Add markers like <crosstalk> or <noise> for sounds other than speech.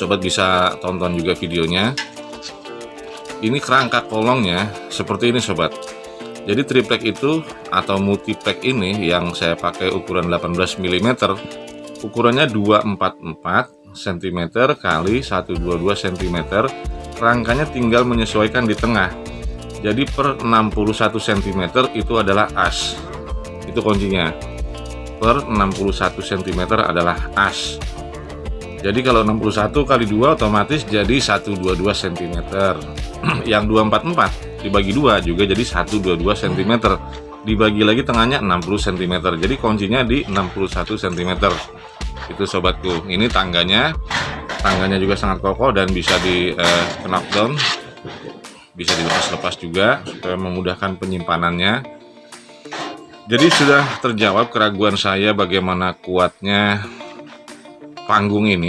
sobat bisa tonton juga videonya. Ini kerangka kolongnya seperti ini sobat. Jadi triplek itu atau multiplek ini yang saya pakai ukuran 18 mm ukurannya 244 cm kali 122 cm rangkanya tinggal menyesuaikan di tengah. Jadi per 61 cm itu adalah as. Itu kuncinya. Per 61 cm adalah as jadi kalau 61 kali 2 otomatis jadi 122 cm <clears throat> yang 244 dibagi 2 juga jadi 122 cm dibagi lagi tengahnya 60 cm jadi kuncinya di 61 cm itu sobatku. Ini tangganya. Tangganya juga sangat kokoh dan bisa di eh, knockdown. Bisa dilepas-lepas juga supaya memudahkan penyimpanannya. Jadi sudah terjawab keraguan saya bagaimana kuatnya panggung ini